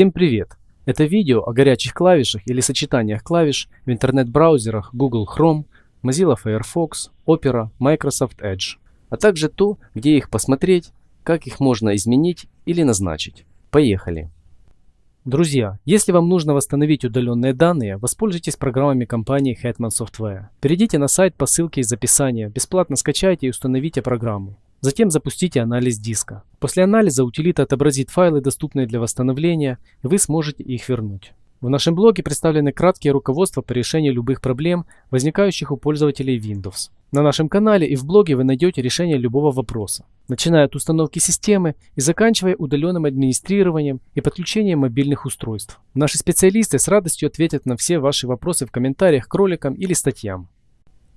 Всем привет! Это видео о горячих клавишах или сочетаниях клавиш в интернет-браузерах Google Chrome, Mozilla Firefox, Opera, Microsoft Edge, а также то, где их посмотреть, как их можно изменить или назначить. Поехали! Друзья, если вам нужно восстановить удаленные данные, воспользуйтесь программами компании Hetman Software. Перейдите на сайт по ссылке из описания, бесплатно скачайте и установите программу. Затем запустите анализ диска. После анализа утилита отобразит файлы, доступные для восстановления, и вы сможете их вернуть. В нашем блоге представлены краткие руководства по решению любых проблем, возникающих у пользователей Windows. На нашем канале и в блоге вы найдете решение любого вопроса, начиная от установки системы и заканчивая удаленным администрированием и подключением мобильных устройств. Наши специалисты с радостью ответят на все ваши вопросы в комментариях к роликам или статьям.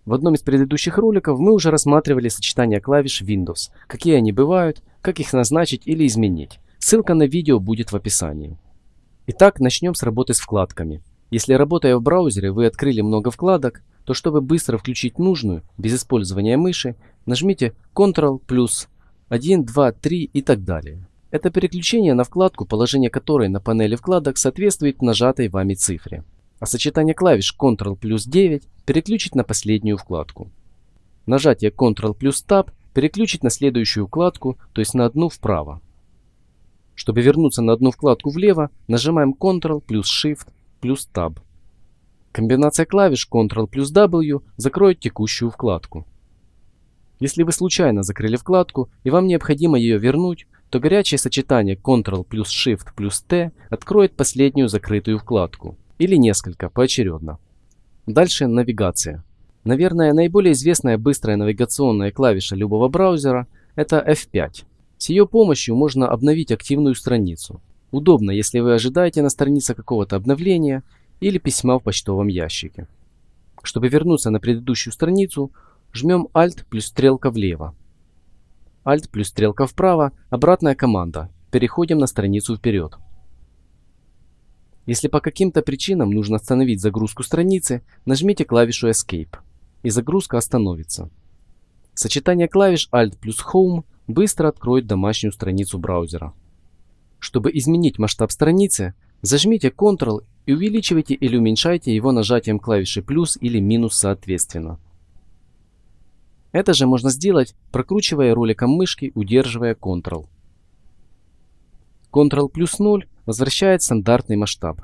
В одном из предыдущих роликов мы уже рассматривали сочетание клавиш Windows, какие они бывают, как их назначить или изменить. Ссылка на видео будет в описании. Итак, начнем с работы с вкладками. Если работая в браузере вы открыли много вкладок, то чтобы быстро включить нужную, без использования мыши, нажмите Ctrl плюс 1, 2, 3 и так далее. Это переключение на вкладку, положение которой на панели вкладок соответствует нажатой вами цифре а сочетание клавиш Ctrl плюс 9 переключить на последнюю вкладку. Нажатие Ctrl плюс Tab переключить на следующую вкладку, то есть на одну вправо. Чтобы вернуться на одну вкладку влево, нажимаем Ctrl плюс Shift плюс Tab. Комбинация клавиш Ctrl плюс W закроет текущую вкладку. Если вы случайно закрыли вкладку и вам необходимо ее вернуть, то горячее сочетание Ctrl плюс Shift плюс T откроет последнюю закрытую вкладку или несколько поочередно. Дальше навигация. Наверное, наиболее известная быстрая навигационная клавиша любого браузера – это F5. С ее помощью можно обновить активную страницу. Удобно, если вы ожидаете на странице какого-то обновления или письма в почтовом ящике. Чтобы вернуться на предыдущую страницу, жмем Alt плюс стрелка влево. Alt плюс стрелка вправо – обратная команда. Переходим на страницу вперед. Если по каким-то причинам нужно остановить загрузку страницы, нажмите клавишу Escape, и загрузка остановится. Сочетание клавиш Alt плюс Home быстро откроет домашнюю страницу браузера. Чтобы изменить масштаб страницы, зажмите Ctrl и увеличивайте или уменьшайте его нажатием клавиши плюс или минус соответственно. Это же можно сделать, прокручивая роликом мышки, удерживая Ctrl. Ctrl плюс 0 возвращает стандартный масштаб.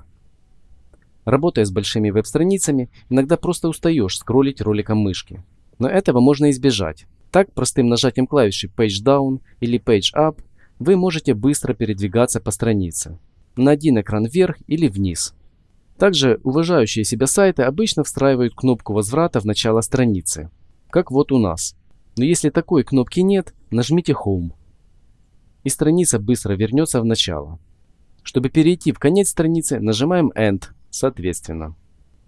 Работая с большими веб-страницами, иногда просто устаешь скроллить роликом мышки. Но этого можно избежать. Так, простым нажатием клавиши Page Down или Page Up вы можете быстро передвигаться по странице. На один экран вверх или вниз. Также уважающие себя сайты обычно встраивают кнопку возврата в начало страницы. Как вот у нас. Но если такой кнопки нет, нажмите Home и страница быстро вернется в начало. Чтобы перейти в конец страницы, нажимаем End, соответственно.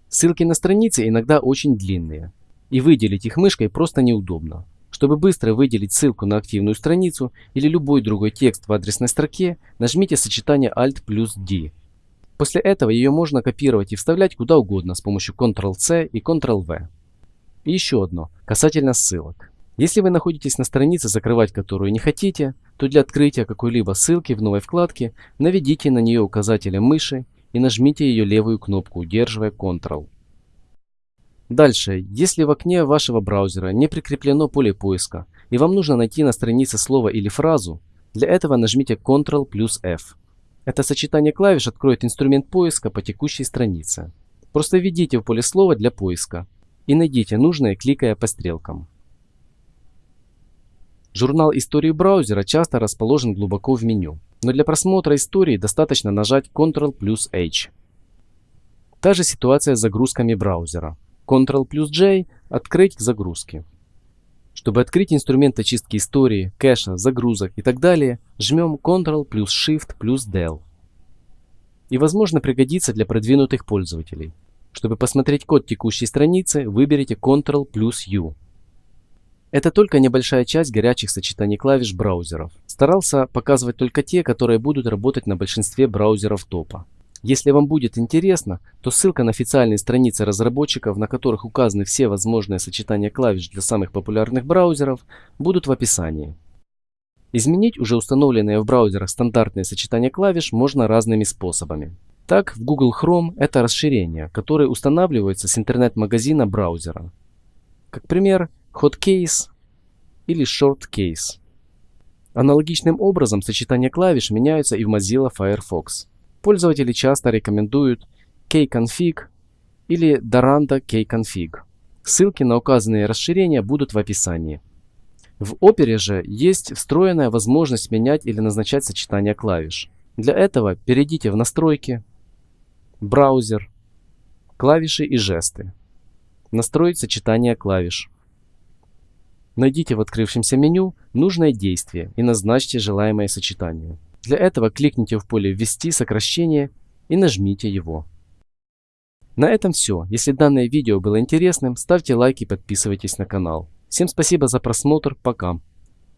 Ссылки на страницы иногда очень длинные, и выделить их мышкой просто неудобно. Чтобы быстро выделить ссылку на активную страницу или любой другой текст в адресной строке, нажмите сочетание Alt плюс D. После этого ее можно копировать и вставлять куда угодно с помощью Ctrl-C и Ctrl-V. И еще одно, касательно ссылок. Если вы находитесь на странице, закрывать которую не хотите, то для открытия какой-либо ссылки в новой вкладке наведите на нее указателем мыши и нажмите ее левую кнопку, удерживая Ctrl. Дальше, если в окне вашего браузера не прикреплено поле поиска и вам нужно найти на странице слово или фразу, для этого нажмите Ctrl плюс F. Это сочетание клавиш откроет инструмент поиска по текущей странице. Просто введите в поле слова для поиска и найдите нужное, кликая по стрелкам. Журнал истории браузера часто расположен глубоко в меню, но для просмотра истории достаточно нажать Ctrl плюс H. Та же ситуация с загрузками браузера. Ctrl плюс J – открыть загрузки. Чтобы открыть инструмент очистки истории, кэша, загрузок и так далее, жмем Ctrl плюс Shift плюс Del. И возможно пригодится для продвинутых пользователей. Чтобы посмотреть код текущей страницы, выберите Ctrl плюс U. Это только небольшая часть горячих сочетаний клавиш браузеров. Старался показывать только те, которые будут работать на большинстве браузеров топа. Если вам будет интересно, то ссылка на официальные страницы разработчиков, на которых указаны все возможные сочетания клавиш для самых популярных браузеров, будут в описании. Изменить уже установленные в браузерах стандартные сочетания клавиш можно разными способами. Так, в Google Chrome это расширение, которое устанавливается с интернет-магазина браузера. Как пример, Hotcase или Shortcase. Аналогичным образом сочетания клавиш меняются и в Mozilla Firefox. Пользователи часто рекомендуют kconfig или Daranda kconfig. Ссылки на указанные расширения будут в описании. В Opera же есть встроенная возможность менять или назначать сочетание клавиш. Для этого перейдите в настройки, браузер, клавиши и жесты. Настроить сочетание клавиш. Найдите в открывшемся меню нужное действие и назначьте желаемое сочетание. Для этого кликните в поле «Ввести сокращение» и нажмите его. На этом все. Если данное видео было интересным, ставьте лайк и подписывайтесь на канал. Всем спасибо за просмотр. Пока.